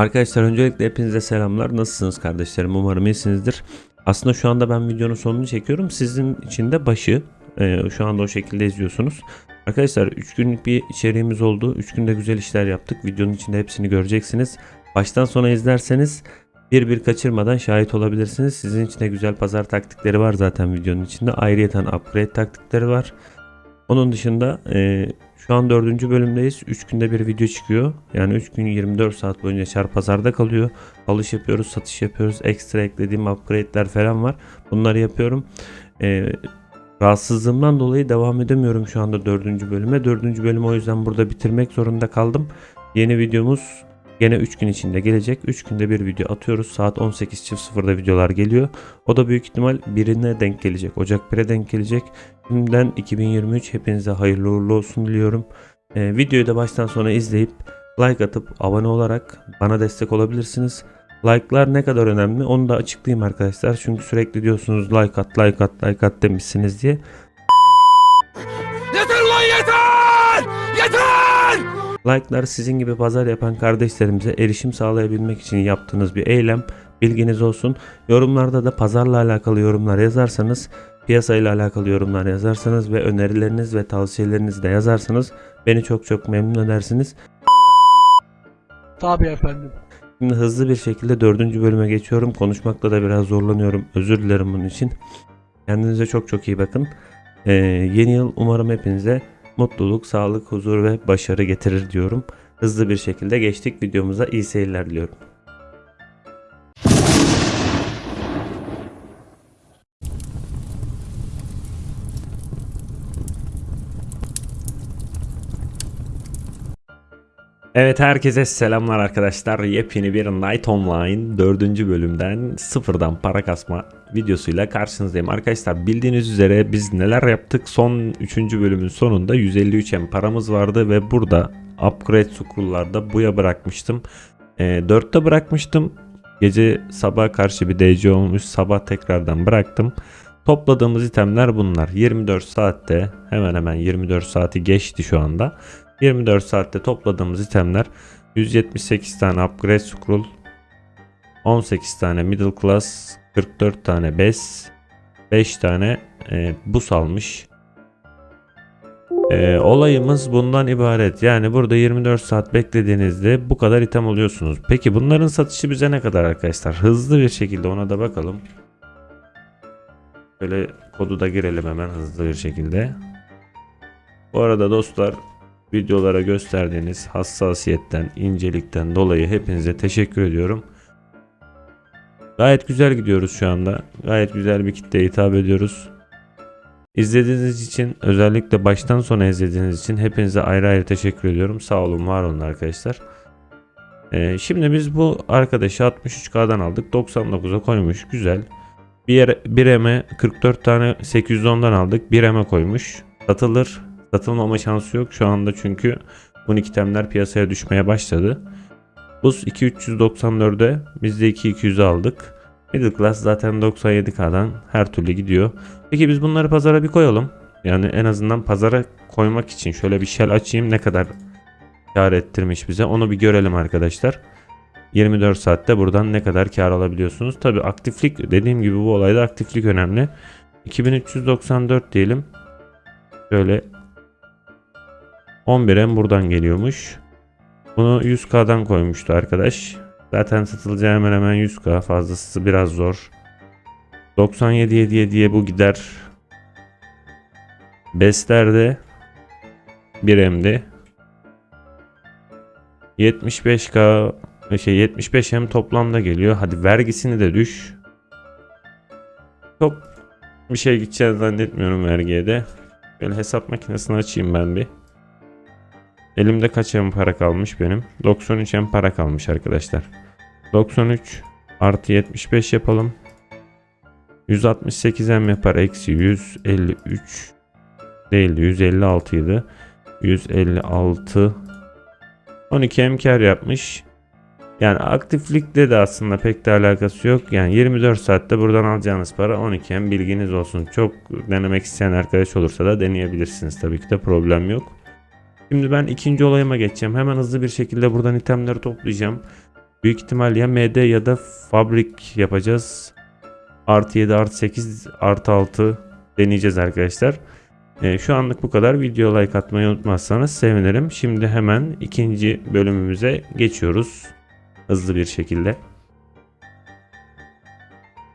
Arkadaşlar öncelikle hepinize selamlar. Nasılsınız kardeşlerim? Umarım iyisinizdir. Aslında şu anda ben videonun sonunu çekiyorum. Sizin için de başı. Ee, şu anda o şekilde izliyorsunuz. Arkadaşlar 3 günlük bir içeriğimiz oldu. 3 günde güzel işler yaptık. Videonun içinde hepsini göreceksiniz. Baştan sona izlerseniz bir bir kaçırmadan şahit olabilirsiniz. Sizin için de güzel pazar taktikleri var zaten videonun içinde. Ayrıyeten upgrade taktikleri var. Onun dışında e, şu an dördüncü bölümdeyiz. 3 günde bir video çıkıyor. Yani 3 gün 24 saat boyunca çar pazarda kalıyor. Alış yapıyoruz, satış yapıyoruz. Ekstra eklediğim upgrade'ler falan var. Bunları yapıyorum. E, rahatsızlığımdan dolayı devam edemiyorum şu anda dördüncü bölüme. Dördüncü bölümü o yüzden burada bitirmek zorunda kaldım. Yeni videomuz Gene 3 gün içinde gelecek. 3 günde bir video atıyoruz. Saat 18.00'da videolar geliyor. O da büyük ihtimal birine denk gelecek. Ocak 1'e denk gelecek. Şimdiden 2023 hepinize hayırlı uğurlu olsun diliyorum. Ee, videoyu da baştan sona izleyip like atıp abone olarak bana destek olabilirsiniz. Like'lar ne kadar önemli onu da açıklayayım arkadaşlar. Çünkü sürekli diyorsunuz like at like at like at demişsiniz diye. Yeter ulan yeter! Yeter! Like'lar sizin gibi pazar yapan kardeşlerimize erişim sağlayabilmek için yaptığınız bir eylem. Bilginiz olsun. Yorumlarda da pazarla alakalı yorumlar yazarsanız, piyasayla alakalı yorumlar yazarsanız ve önerileriniz ve tavsiyelerinizi de yazarsanız beni çok çok memnun edersiniz. Tabii efendim. Şimdi hızlı bir şekilde dördüncü bölüme geçiyorum. Konuşmakta da biraz zorlanıyorum. Özür dilerim bunun için. Kendinize çok çok iyi bakın. Ee, yeni yıl umarım hepinize mutluluk, sağlık, huzur ve başarı getirir diyorum. Hızlı bir şekilde geçtik videomuza. iyi seyirler diliyorum. Evet herkese selamlar arkadaşlar. Yepyeni bir Night Online 4. bölümden sıfırdan para kasma videosuyla karşınızdayım. Arkadaşlar bildiğiniz üzere biz neler yaptık? Son 3. bölümün sonunda 153 M paramız vardı ve burada upgrade scroll'larda buya bırakmıştım. E, 4'te bırakmıştım. Gece sabah karşı bir DC olmuş. Sabah tekrardan bıraktım. Topladığımız itemler bunlar. 24 saatte hemen hemen 24 saati geçti şu anda. 24 saatte topladığımız itemler 178 tane upgrade scroll 18 tane middle class 44 tane bes 5 tane e, bus almış. E, olayımız bundan ibaret. Yani burada 24 saat beklediğinizde bu kadar item alıyorsunuz. Peki bunların satışı bize ne kadar arkadaşlar? Hızlı bir şekilde ona da bakalım. Böyle kodu da girelim hemen hızlı bir şekilde. Bu arada dostlar videolara gösterdiğiniz hassasiyetten, incelikten dolayı hepinize teşekkür ediyorum. Gayet güzel gidiyoruz şu anda. Gayet güzel bir kitleye hitap ediyoruz. İzlediğiniz için özellikle baştan sona izlediğiniz için hepinize ayrı ayrı teşekkür ediyorum. Sağ olun var olun arkadaşlar. Ee, şimdi biz bu arkadaşı 63K'dan aldık. 99'a koymuş. Güzel. Bir, yere, bir eme 44 tane 810'dan aldık. Bir eme koymuş. Satılır. Satılmama şansı yok şu anda çünkü bu itemler piyasaya düşmeye başladı. Buz 2394'e biz de 2200'e aldık. Middle class zaten 97k'dan her türlü gidiyor. Peki biz bunları pazara bir koyalım. Yani en azından pazara koymak için şöyle bir shell açayım ne kadar kar ettirmiş bize onu bir görelim arkadaşlar. 24 saatte buradan ne kadar kar alabiliyorsunuz. Tabi aktiflik dediğim gibi bu olayda aktiflik önemli. 2394 diyelim. Şöyle 11M buradan geliyormuş. Bunu 100K'dan koymuştu arkadaş. Zaten satılacağı hemen hemen 100K fazlası biraz zor. 97 diye bu gider. Beslerde 1M'di. 75K şey 75M toplamda geliyor. Hadi vergisini de düş. Çok bir şey gideceğini zannetmiyorum vergiye de. Böyle hesap makinesini açayım ben bir. Elimde kaç em para kalmış benim? 93 em para kalmış arkadaşlar. 93 artı 75 yapalım. 168 em yapar eksi 153 değildi 156 idi. 156 12 em kar yapmış. Yani aktiflikte de aslında pek de alakası yok. Yani 24 saatte buradan alacağınız para 12 em bilginiz olsun. Çok denemek isteyen arkadaş olursa da deneyebilirsiniz. Tabii ki de problem yok. Şimdi ben ikinci olayıma geçeceğim. Hemen hızlı bir şekilde buradan itemleri toplayacağım. Büyük ihtimal ya MD ya da fabrik yapacağız. Artı 7 artı 8 artı 6 deneyeceğiz arkadaşlar. Ee, şu anlık bu kadar. Video like atmayı unutmazsanız sevinirim. Şimdi hemen ikinci bölümümüze geçiyoruz. Hızlı bir şekilde.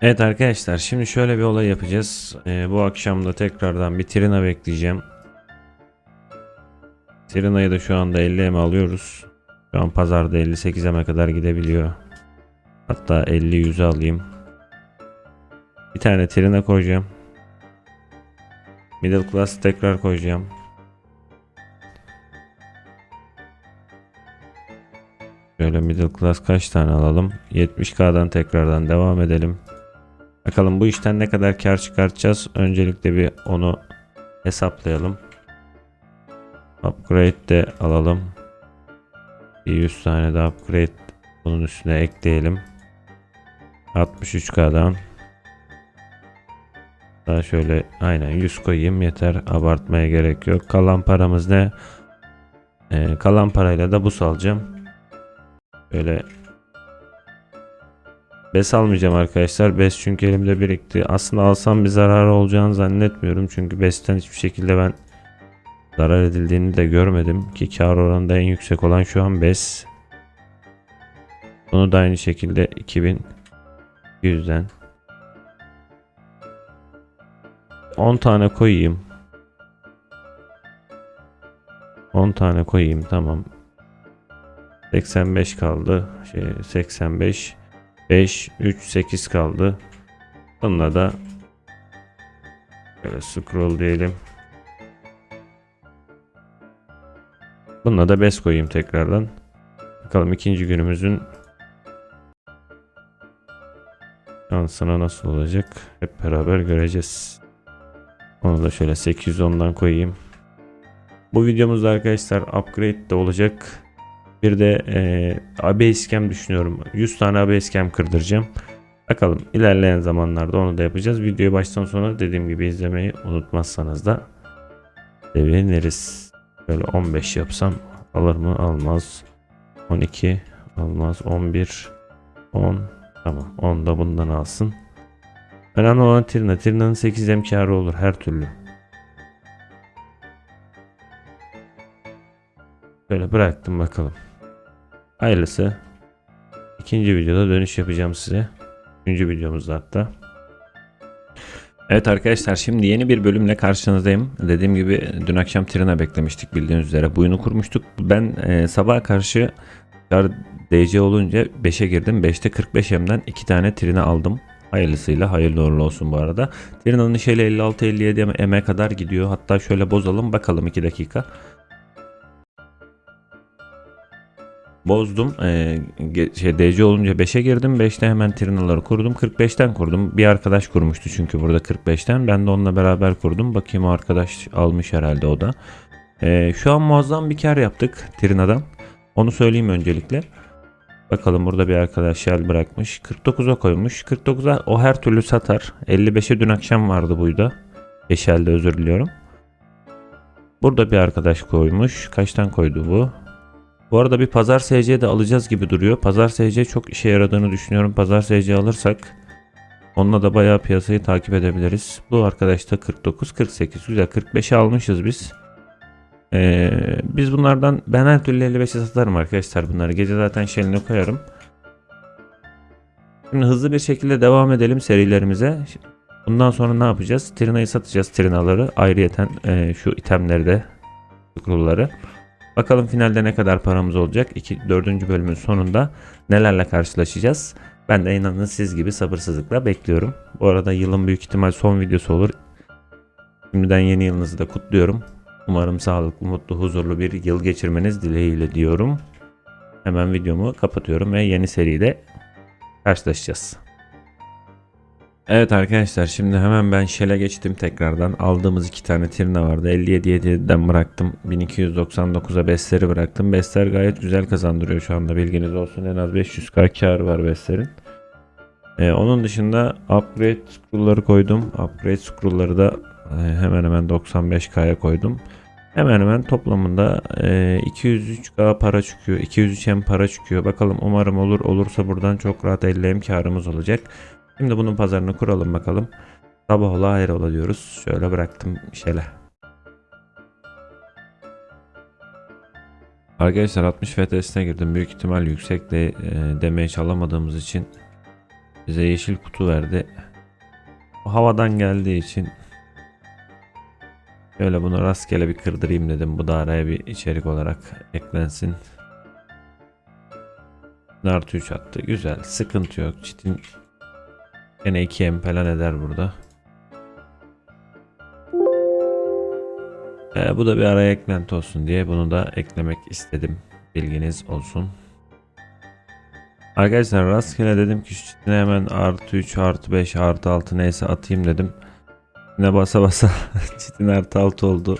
Evet arkadaşlar şimdi şöyle bir olay yapacağız. Ee, bu akşam da tekrardan bir Trina bekleyeceğim. Trina'yı da şu anda 50 M alıyoruz. Şu an pazarda 58 M'e kadar gidebiliyor. Hatta 50 100'e alayım. Bir tane Trina koyacağım. Middle class tekrar koyacağım. Şöyle middle class kaç tane alalım? 70k'dan tekrardan devam edelim. Bakalım bu işten ne kadar kar çıkartacağız? Öncelikle bir onu hesaplayalım. Upgrade de alalım. Bir 100 tane de upgrade bunun üstüne ekleyelim. 63k'dan daha şöyle aynen 100 koyayım yeter abartmaya gerek yok. Kalan paramız ne? Ee, kalan parayla da bus alacağım. Böyle Bes almayacağım arkadaşlar. Bes çünkü elimde birikti. Aslında alsam bir zarar olacağını zannetmiyorum. Çünkü Bes'ten hiçbir şekilde ben zarar edildiğini de görmedim. Ki kar oranında en yüksek olan şu an Bes. Bunu da aynı şekilde 2200'den 10 tane koyayım. 10 tane koyayım tamam. 85 kaldı. Şey 85 5 3 8 kaldı. Bununla da böyle scroll diyelim. Bununla da bes koyayım tekrardan. Bakalım ikinci günümüzün şansına nasıl olacak hep beraber göreceğiz. Onu da şöyle 810'dan koyayım. Bu videomuzda arkadaşlar upgrade de olacak. Bir de e, Basecamp düşünüyorum. 100 tane Basecamp kırdıracağım. Bakalım ilerleyen zamanlarda onu da yapacağız. Videoyu baştan sona dediğim gibi izlemeyi unutmazsanız da seviniriz. Böyle 15 yapsam alır mı? Almaz. 12 almaz. 11 10 tamam 10 da bundan alsın. Önemli olan Tirna. Tirna'nın 8 emkarı olur her türlü. Böyle bıraktım bakalım. Hayırlısı. İkinci videoda dönüş yapacağım size. Üçüncü videomuzda hatta. Evet arkadaşlar şimdi yeni bir bölümle karşınızdayım. Dediğim gibi dün akşam Trina beklemiştik bildiğiniz üzere. Buyunu kurmuştuk. Ben e, sabaha karşı DC olunca 5'e girdim. 5'te 45M'den 2 tane Trina aldım. Hayırlısıyla hayırlı uğurlu olsun bu arada. Trina'nın şeyle 56-57 M'e kadar gidiyor. Hatta şöyle bozalım bakalım 2 dakika. Bozdum. Ee, şey, DC olunca 5'e girdim. 5'te hemen Trina'ları kurdum. 45'ten kurdum. Bir arkadaş kurmuştu çünkü burada 45'ten. Ben de onunla beraber kurdum. Bakayım o arkadaş almış herhalde o da. Ee, şu an muazzam bir kar yaptık Trina'dan. Onu söyleyeyim öncelikle. Bakalım burada bir arkadaş shell bırakmış. 49'a koymuş. 49'a o her türlü satar. 55'e dün akşam vardı buyda. Eşelde özür diliyorum. Burada bir arkadaş koymuş. Kaçtan koydu bu? Bu arada bir pazar SC de alacağız gibi duruyor. Pazar SC çok işe yaradığını düşünüyorum. Pazar SC alırsak onunla da bayağı piyasayı takip edebiliriz. Bu arkadaş da 49, 48. Güzel 45'e almışız biz. Ee, biz bunlardan ben her türlü 55'e satarım arkadaşlar bunları. Gece zaten şeyini koyarım. Şimdi hızlı bir şekilde devam edelim serilerimize. Bundan sonra ne yapacağız? Trina'yı satacağız. Trinaları ayrıyeten e, şu itemleri de scroll'ları. Bakalım finalde ne kadar paramız olacak. 2 4. bölümün sonunda nelerle karşılaşacağız. Ben de inanın siz gibi sabırsızlıkla bekliyorum. Bu arada yılın büyük ihtimal son videosu olur. Şimdiden yeni yılınızı da kutluyorum. Umarım sağlıklı, mutlu, huzurlu bir yıl geçirmeniz dileğiyle diyorum. Hemen videomu kapatıyorum ve yeni seride karşılaşacağız. Evet arkadaşlar şimdi hemen ben Shell'e geçtim tekrardan. Aldığımız iki tane Tirna vardı. 57 7'den bıraktım. 1299'a Bestler'i bıraktım. Bestler gayet güzel kazandırıyor şu anda bilginiz olsun. En az 500k kar var Bestler'in. Ee, onun dışında upgrade scroll'ları koydum. Upgrade scroll'ları da e, hemen hemen 95k'ya koydum. Hemen hemen toplamında e, 203k para çıkıyor. 203m para çıkıyor. Bakalım umarım olur. Olursa buradan çok rahat 50m karımız olacak. Şimdi bunun pazarını kuralım bakalım. Sabah ola hayır ola diyoruz. Şöyle bıraktım şele. Arkadaşlar 60 FTS'ine girdim. Büyük ihtimal yüksek de e, demeye çalamadığımız için bize yeşil kutu verdi. O havadan geldiği için Şöyle bunu rastgele bir kırdırayım dedim. Bu da araya bir içerik olarak eklensin. Artı 3 attı. Güzel. Sıkıntı yok. Çitin gene 2M falan eder burada. Ee, bu da bir araya eklenti olsun diye bunu da eklemek istedim. Bilginiz olsun. Arkadaşlar rastgele dedim ki şu çitine hemen artı 3 artı 5 artı 6 neyse atayım dedim. Ne basa basa çitin artı 6 oldu.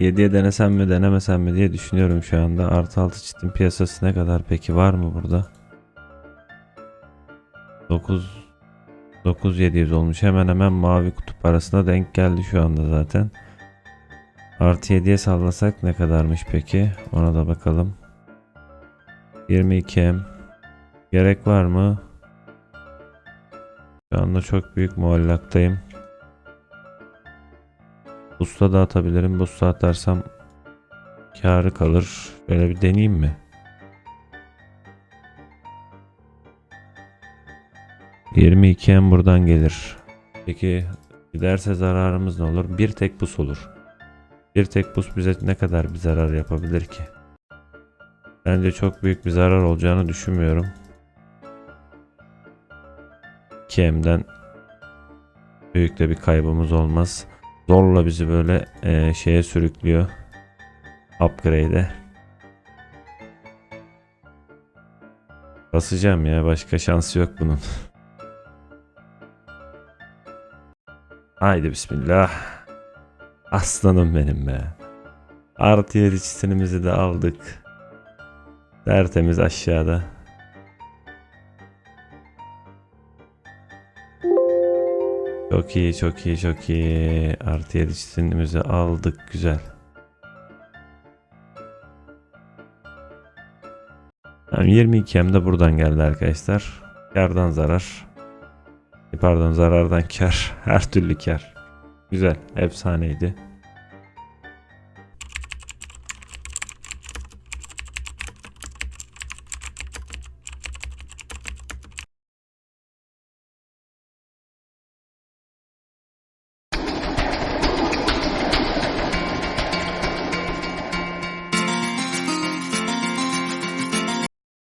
7'ye denesem mi denemesem mi diye düşünüyorum şu anda. Artı 6 çitin piyasası ne kadar peki var mı burada? 9 9700 olmuş. Hemen hemen mavi kutup arasına denk geldi şu anda zaten. Artı 7'ye sallasak ne kadarmış peki? Ona da bakalım. 22M. Gerek var mı? Şu anda çok büyük muallaktayım. Busta da atabilirim. Busta atarsam karı kalır. Böyle bir deneyeyim mi? ...22 en buradan gelir. Peki giderse zararımız ne olur? Bir tek bus olur. Bir tek bus bize ne kadar bir zarar yapabilir ki? Bence çok büyük bir zarar olacağını düşünmüyorum. 2M'den büyük de bir kaybımız olmaz. Zorla bizi böyle e, şeye sürüklüyor. Upgrade'e. Basacağım ya başka şansı yok bunun. Haydi bismillah. Aslanım benim be. Artı yedi çitinimizi de aldık. Tertemiz aşağıda. Çok iyi, çok iyi, çok iyi. Artı 7 çitinimizi aldık. Güzel. Tamam, 22 hem de buradan geldi arkadaşlar. Kardan zarar. Pardon zarardan kar. Her türlü kar. Güzel. Efsaneydi.